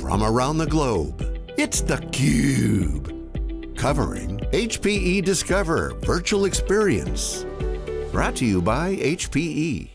from around the globe. It's theCUBE, covering HPE Discover Virtual Experience. Brought to you by HPE.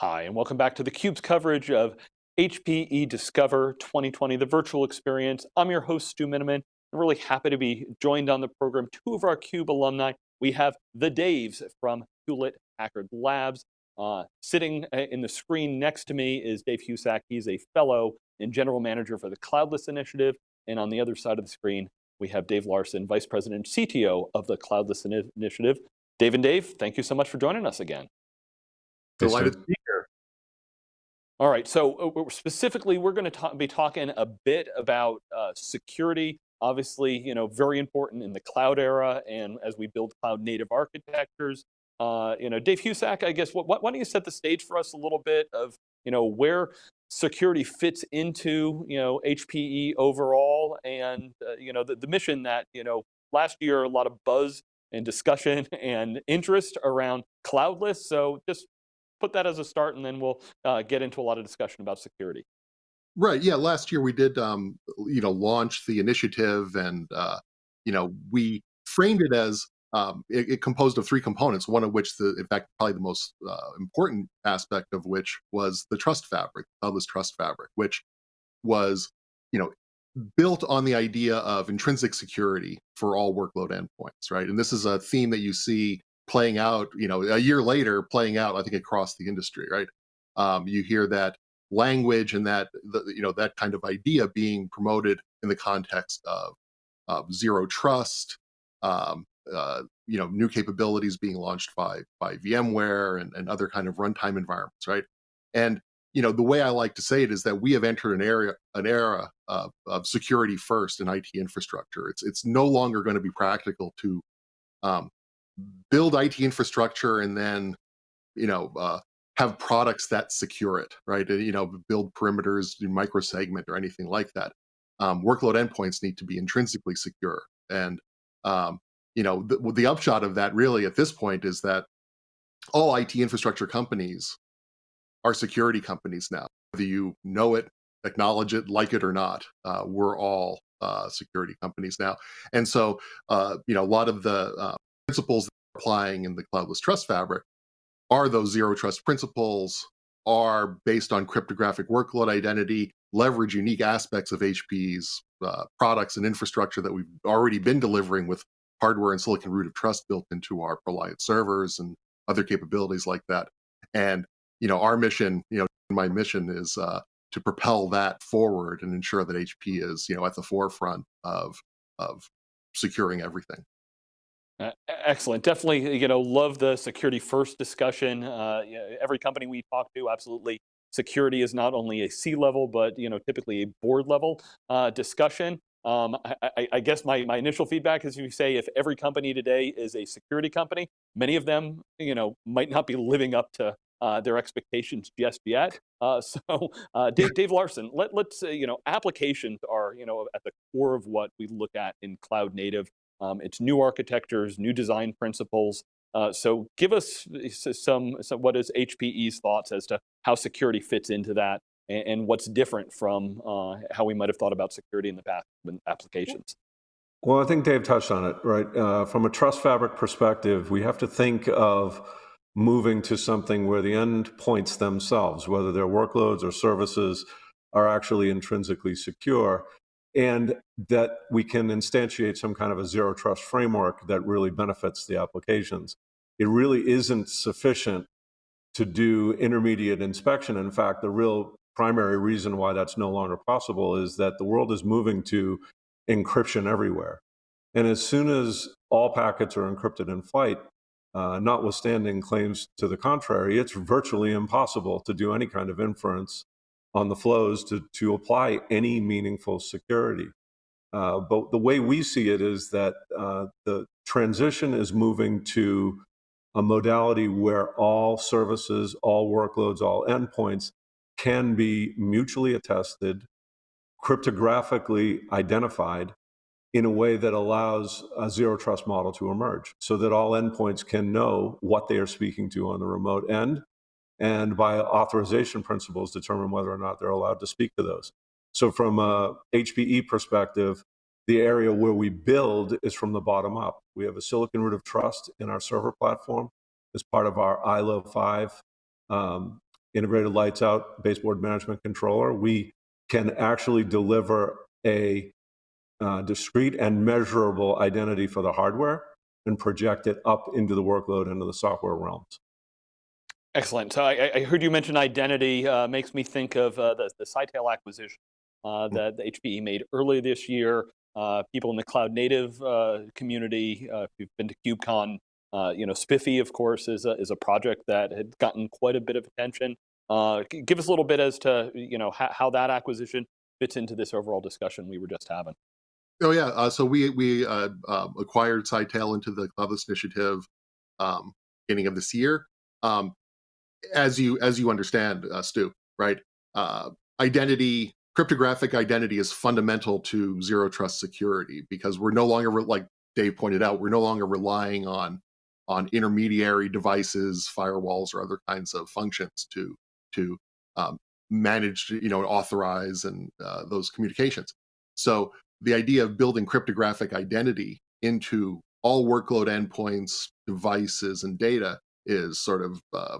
Hi, and welcome back to theCUBE's coverage of HPE Discover 2020, the virtual experience. I'm your host, Stu Miniman. I'm really happy to be joined on the program, two of our CUBE alumni. We have the Daves from Hewlett Packard Labs. Uh, sitting uh, in the screen next to me is Dave Husak. He's a fellow and general manager for the Cloudless Initiative. And on the other side of the screen, we have Dave Larson, vice president and CTO of the Cloudless Initiative. Dave and Dave, thank you so much for joining us again. Delighted to be here. All right, so uh, specifically, we're going to be talking a bit about uh, security. Obviously, you know, very important in the cloud era, and as we build cloud native architectures. Uh, you know, Dave Husak, I guess, what, why don't you set the stage for us a little bit of, you know, where security fits into, you know, HPE overall, and uh, you know, the, the mission that, you know, last year a lot of buzz and discussion and interest around cloudless. So just put that as a start, and then we'll uh, get into a lot of discussion about security. Right. Yeah. Last year we did, um, you know, launch the initiative, and uh, you know, we framed it as um, it, it, composed of three components. One of which, the in fact, probably the most uh, important aspect of which was the trust fabric, Cloudless Trust Fabric, which was, you know, built on the idea of intrinsic security for all workload endpoints, right? And this is a theme that you see playing out, you know, a year later, playing out, I think, across the industry, right? Um, you hear that language and that, the, you know, that kind of idea being promoted in the context of, of zero trust, um, uh, you know, new capabilities being launched by by VMware and, and other kind of runtime environments, right? And you know, the way I like to say it is that we have entered an area an era of, of security first in IT infrastructure. It's it's no longer going to be practical to um, build IT infrastructure and then, you know, uh, have products that secure it, right? You know, build perimeters, do microsegment or anything like that. Um, workload endpoints need to be intrinsically secure. And, um, you know, the, the upshot of that really at this point is that all IT infrastructure companies are security companies now. Whether you know it, acknowledge it, like it or not, uh, we're all uh, security companies now. And so, uh, you know, a lot of the uh, principles applying in the cloudless trust fabric are those zero trust principles are based on cryptographic workload identity leverage unique aspects of hp's uh, products and infrastructure that we've already been delivering with hardware and silicon root of trust built into our ProLiant servers and other capabilities like that and you know our mission you know my mission is uh, to propel that forward and ensure that hp is you know at the forefront of of securing everything uh, excellent. Definitely, you know, love the security first discussion. Uh, every company we talk to, absolutely, security is not only a C-level, but you know, typically a board level uh, discussion. Um, I, I, guess my, my initial feedback is you say if every company today is a security company, many of them, you know, might not be living up to uh, their expectations just yet. Uh, so, uh, Dave, Dave, Larson, let, let's, you know, applications are, you know, at the core of what we look at in cloud native. Um, it's new architectures, new design principles. Uh, so give us some, some, what is HPE's thoughts as to how security fits into that and, and what's different from uh, how we might have thought about security in the past with applications. Well, I think Dave touched on it, right? Uh, from a trust fabric perspective, we have to think of moving to something where the endpoints themselves, whether they're workloads or services, are actually intrinsically secure and that we can instantiate some kind of a zero trust framework that really benefits the applications. It really isn't sufficient to do intermediate inspection. In fact, the real primary reason why that's no longer possible is that the world is moving to encryption everywhere. And as soon as all packets are encrypted in flight, uh, notwithstanding claims to the contrary, it's virtually impossible to do any kind of inference on the flows to, to apply any meaningful security. Uh, but the way we see it is that uh, the transition is moving to a modality where all services, all workloads, all endpoints can be mutually attested, cryptographically identified in a way that allows a zero trust model to emerge so that all endpoints can know what they are speaking to on the remote end and by authorization principles determine whether or not they're allowed to speak to those. So from a HPE perspective, the area where we build is from the bottom up. We have a silicon root of trust in our server platform as part of our ILO 5 um, integrated lights out baseboard management controller. We can actually deliver a uh, discrete and measurable identity for the hardware and project it up into the workload into the software realms. Excellent. So I, I heard you mention identity. Uh, makes me think of uh, the, the Scytale acquisition uh, hmm. that the HPE made earlier this year. Uh, people in the cloud native uh, community, uh, if you've been to KubeCon, you know, SPIFFE, of course, is a, is a project that had gotten quite a bit of attention. give us a little bit as to you know how, how that acquisition fits into this overall discussion we were just having. Oh yeah, uh, so we we uh, uh, acquired Scytale into the Cloudless Initiative um, beginning of this year. Um, as you as you understand, uh, Stu, right? Uh, identity, cryptographic identity is fundamental to zero trust security because we're no longer like Dave pointed out, we're no longer relying on on intermediary devices, firewalls, or other kinds of functions to to um, manage, you know, authorize and uh, those communications. So the idea of building cryptographic identity into all workload endpoints, devices, and data is sort of uh,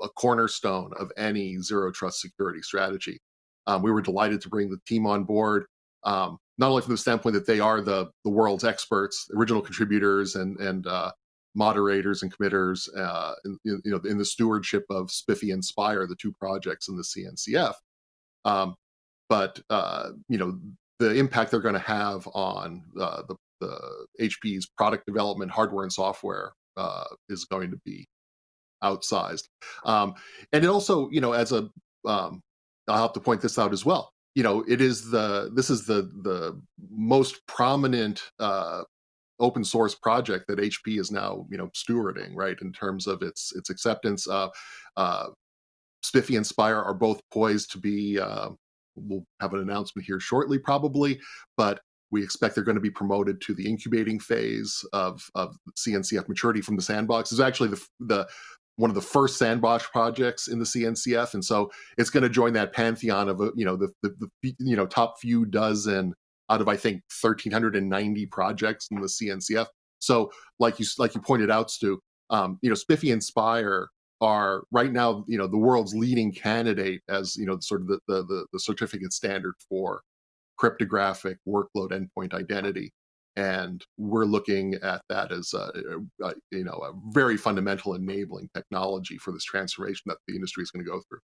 a cornerstone of any zero trust security strategy. Um, we were delighted to bring the team on board, um, not only from the standpoint that they are the the world's experts, original contributors, and and uh, moderators and committers, uh, in, you know, in the stewardship of SPIFFE and Spire, the two projects in the CNCF. Um, but uh, you know, the impact they're going to have on uh, the, the HP's product development, hardware and software uh, is going to be outsized. Um, and it also, you know, as a, um, I'll have to point this out as well. You know, it is the this is the the most prominent uh, open source project that HP is now you know stewarding, right? In terms of its its acceptance. Uh, uh, SPIFFE and Spire are both poised to be uh, we'll have an announcement here shortly, probably, but we expect they're going to be promoted to the incubating phase of, of CNCF maturity from the sandbox. Is actually the, the one of the first sandbox projects in the CNCF, and so it's going to join that pantheon of you know the, the, the you know top few dozen out of I think 1,390 projects in the CNCF. So, like you like you pointed out, Stu, um, you know, SPIFFE and Spire are right now, you know, the world's leading candidate as, you know, sort of the, the, the certificate standard for cryptographic workload endpoint identity. And we're looking at that as a, a, you know, a very fundamental enabling technology for this transformation that the industry is going to go through.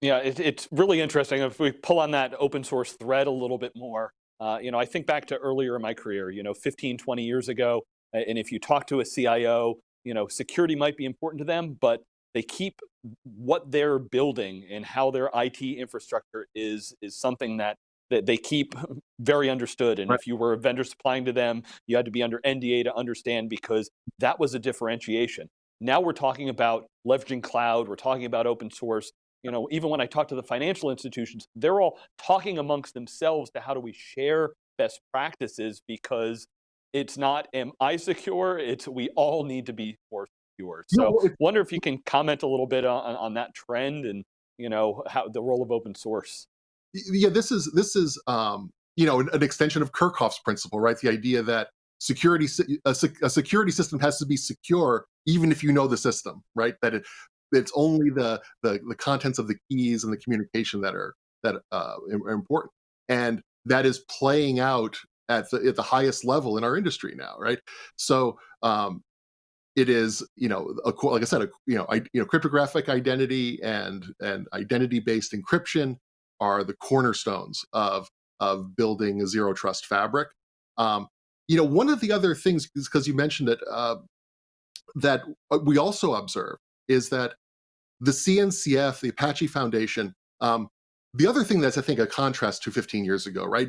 Yeah, it, it's really interesting. If we pull on that open source thread a little bit more, uh, you know, I think back to earlier in my career, you know, 15, 20 years ago, and if you talk to a CIO, you know, security might be important to them, but they keep what they're building and how their IT infrastructure is is something that that they keep very understood. And right. if you were a vendor supplying to them, you had to be under NDA to understand because that was a differentiation. Now we're talking about leveraging cloud, we're talking about open source. You know, even when I talk to the financial institutions, they're all talking amongst themselves to how do we share best practices because it's not am I secure, it's we all need to be more yours. So no, wonder if you can comment a little bit on, on that trend and you know how the role of open source. Yeah, this is this is um, you know an, an extension of Kirchhoff's principle, right? The idea that security a, a, security system has to be secure even if you know the system, right? That it it's only the the, the contents of the keys and the communication that are that uh, are important, and that is playing out at the at the highest level in our industry now, right? So um, it is you know a, like I said a, you know I, you know cryptographic identity and and identity based encryption are the cornerstones of of building a zero trust fabric. Um, you know one of the other things is because you mentioned it uh, that uh, we also observe is that the CNCF, the Apache Foundation, um, the other thing that's I think a contrast to 15 years ago, right?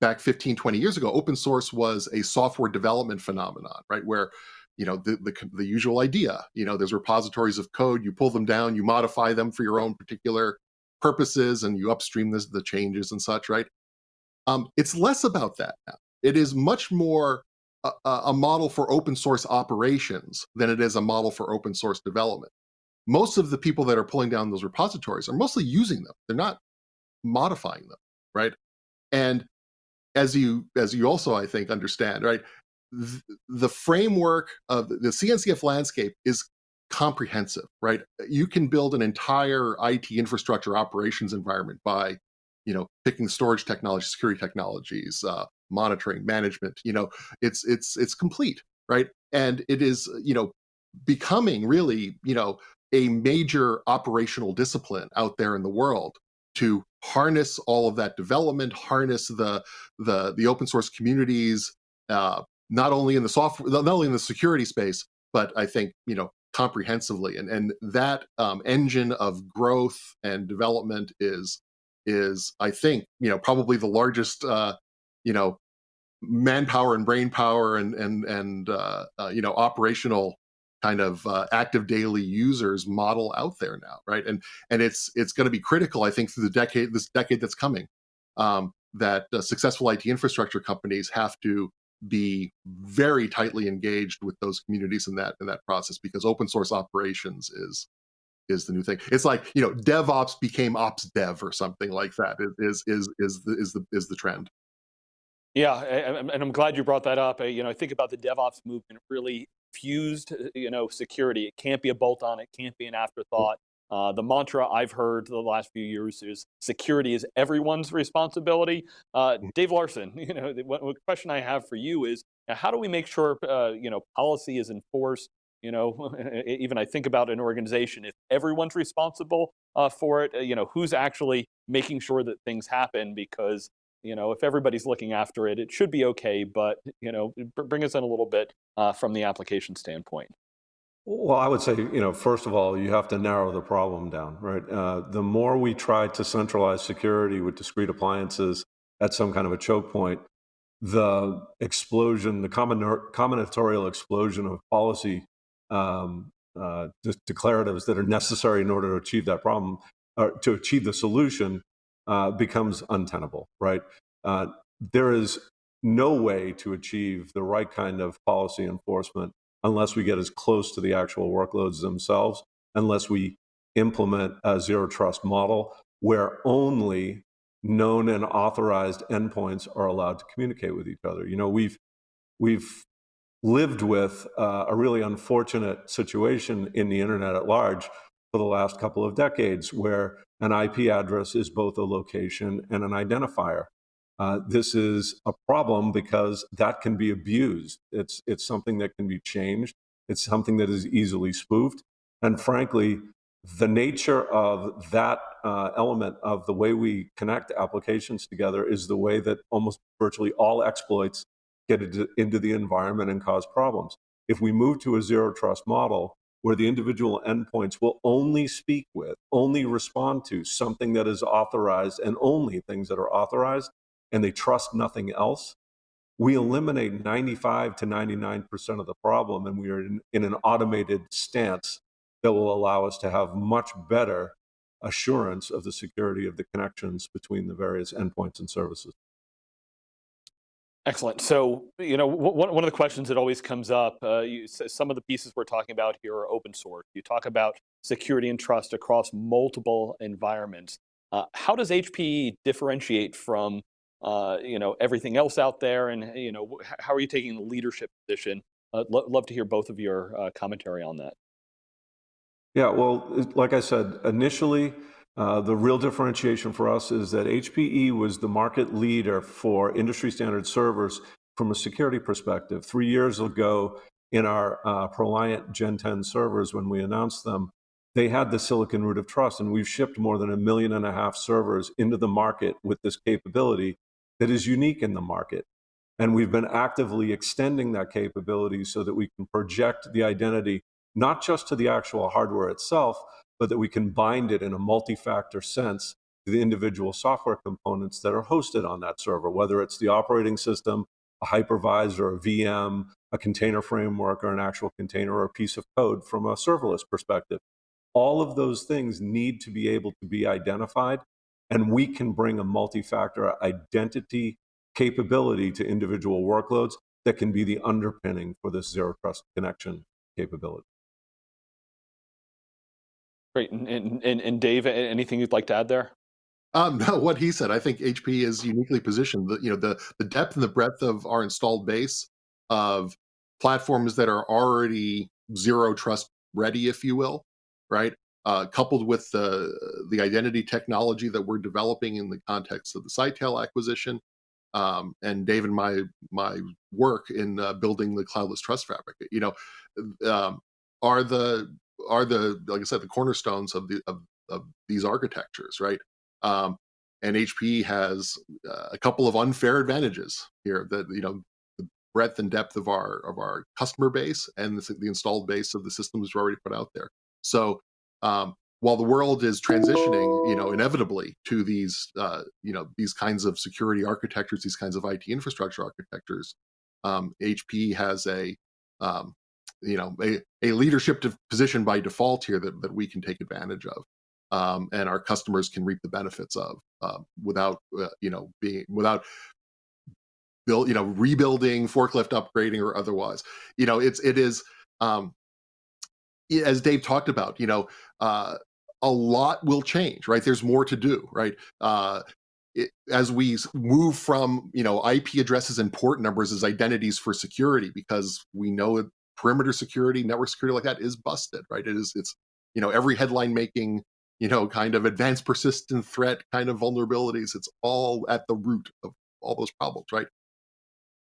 Back 15, 20 years ago, open source was a software development phenomenon, right? Where you know the, the, the usual idea you know there's repositories of code you pull them down you modify them for your own particular purposes and you upstream this, the changes and such right um, it's less about that now it is much more a, a model for open source operations than it is a model for open source development most of the people that are pulling down those repositories are mostly using them they're not modifying them right? And as you as you also I think understand, right? Th- the framework of the CNCF landscape is comprehensive, right? You can build an entire IT infrastructure operations environment by, you know, picking storage technology, security technologies, uh, monitoring, management. You know, it's it's it's complete, right? And it is, you know, becoming really, you know, a major operational discipline out there in the world to harness all of that development, harness the the the open source communities, uh, not only in the software, not only in the security space, but I think you know comprehensively, and and that um, engine of growth and development is is I think you know probably the largest uh, you know manpower and brain power and and and uh, uh, you know operational kind of uh, active daily users model out there now, right? And and it's it's going to be critical, I think, through the decade this decade that's coming, um, that uh, successful IT infrastructure companies have to be very tightly engaged with those communities in that in that process because open source operations is is the new thing. It's like you know DevOps became Ops Dev or something like that. Is is is the is the is the trend. Yeah, and I'm glad you brought that up. You know, I think about the DevOps movement really fused, uh, you know, security. It can't be a bolt on. It can't be an afterthought. Uh, the mantra I've heard the last few years is security is everyone's responsibility. Uh, mm. Dave Larson, you know, the, the, question I have for you is, how do we make sure, uh, you know, policy is enforced? You know, even I think about an organization, if everyone's responsible uh, for it, uh, you know, who's actually making sure that things happen? Because you know, if everybody's looking after it, it should be okay, but, you know, bring us in a little bit uh, from the application standpoint. Well, I would say, you know, first of all, you have to narrow the problem down, right? Uh, the more we try to centralize security with discrete appliances at some kind of a choke point, the explosion, the combinatorial explosion of policy um, uh, declaratives that are necessary in order to achieve that problem, or to achieve the solution, uh, becomes untenable, right? Uh, there is no way to achieve the right kind of policy enforcement unless we get as close to the actual workloads themselves, unless we implement a zero trust model where only known and authorized endpoints are allowed to communicate with each other. You know, we've we've lived with uh, a really unfortunate situation in the internet at large for the last couple of decades where an IP address is both a location and an identifier. Uh, this is a problem because that can be abused. It's, it's something that can be changed. It's something that is easily spoofed. And frankly, the nature of that uh, element of the way we connect applications together is the way that almost virtually all exploits get into the environment and cause problems. If we move to a zero trust model, where the individual endpoints will only speak with, only respond to something that is authorized and only things that are authorized, and they trust nothing else, we eliminate 95 to 99% of the problem, and we are in, in an automated stance that will allow us to have much better assurance of the security of the connections between the various endpoints and services. Excellent. So, you know, one, one of the questions that always comes up, uh, you, some of the pieces we're talking about here are open source. You talk about security and trust across multiple environments. Uh, how does HPE differentiate from, uh, you know, everything else out there? And, you know, how are you taking the leadership position? Uh, lo love to hear both of your uh, commentary on that. Yeah, well, like I said, initially, the real differentiation for us is that HPE was the market leader for industry standard servers from a security perspective. Three years ago, in our uh, ProLiant Gen 10 servers, when we announced them, they had the silicon root of trust, and we've shipped more than a million and a half servers into the market with this capability that is unique in the market. And we've been actively extending that capability so that we can project the identity not just to the actual hardware itself, but that we can bind it in a multi-factor sense to the individual software components that are hosted on that server, whether it's the operating system, a hypervisor, a VM, a container framework, or an actual container or a piece of code from a serverless perspective. All of those things need to be able to be identified, and we can bring a multi-factor identity capability to individual workloads that can be the underpinning for this zero trust connection capability. Great. And, and, and Dave, anything you'd like to add there? Um, no, what he said. I think HP is uniquely positioned. The, you know, the the depth and the breadth of our installed base of platforms that are already zero trust ready, if you will, right? Uh, coupled with the the identity technology that we're developing in the context of the Scytale acquisition, um, and Dave and my my work in uh, building the cloudless trust fabric, you know, um, are the are the like I said the cornerstones of the of, of these architectures, right? Um, and HP has uh, a couple of unfair advantages here that you know the breadth and depth of our of our customer base and the, the installed base of the systems we've already put out there. So um, while the world is transitioning, you know, inevitably to these, uh, you know, these kinds of security architectures, these kinds of IT infrastructure architectures, um, HP has a, um, you know, a, a leadership position by default here that, that we can take advantage of, um, and our customers can reap the benefits of uh, without, uh, you know, being without build, you know, rebuilding, forklift upgrading, or otherwise. You know, it's it is. Um, as Dave talked about, you know, uh, a lot will change, right? There's more to do, right? Uh, it, as we move from you know IP addresses and port numbers as identities for security, because we know perimeter security, network security like that is busted, right? It is it's you know every headline making you know kind of advanced persistent threat kind of vulnerabilities. It's all at the root of all those problems, right?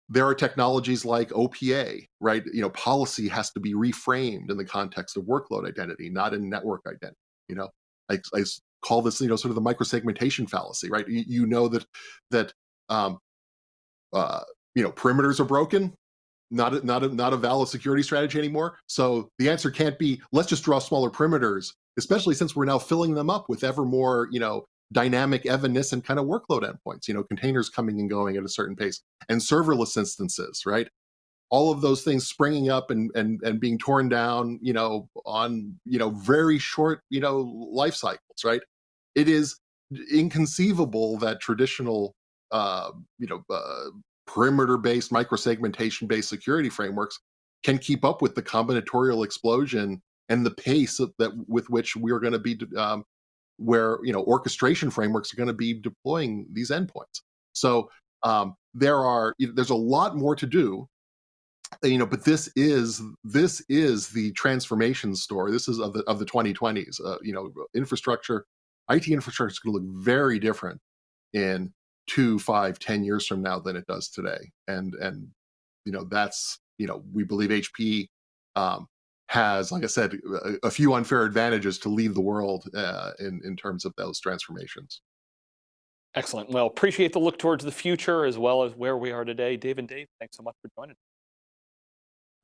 There are technologies like OPA, right? You know, policy has to be reframed in the context of workload identity, not in network identity. You know, I, I call this, you know, sort of the microsegmentation fallacy, right? You, you know that that um, uh, you know perimeters are broken, not a, not a, not a valid security strategy anymore. So the answer can't be let's just draw smaller perimeters, especially since we're now filling them up with ever more, you know, dynamic evanescent kind of workload endpoints. You know, containers coming and going at a certain pace, and serverless instances, right? all of those things springing up and and and being torn down you know on you know very short you know life cycles right it is inconceivable that traditional uh you know uh, perimeter based microsegmentation based security frameworks can keep up with the combinatorial explosion and the pace that with which we're going to be um, where you know orchestration frameworks are going to be deploying these endpoints. So um, there are there's a lot more to do you know but this is this is the transformation story. This is of the of the 2020s uh, you know infrastructure it infrastructure is going to look very different in two five ten years from now than it does today and and you know that's you know we believe hp um, has like i said a, a, few unfair advantages to lead the world uh, in in terms of those transformations excellent well appreciate the look towards the future as well as where we are today dave and dave thanks so much for joining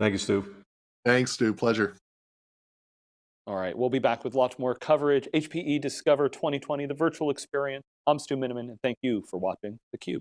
Thank you, Stu. Thanks, Stu. Pleasure. All right, we'll be back with lots more coverage. HPE Discover 2020, the virtual experience. I'm Stu Miniman, and thank you for watching theCUBE.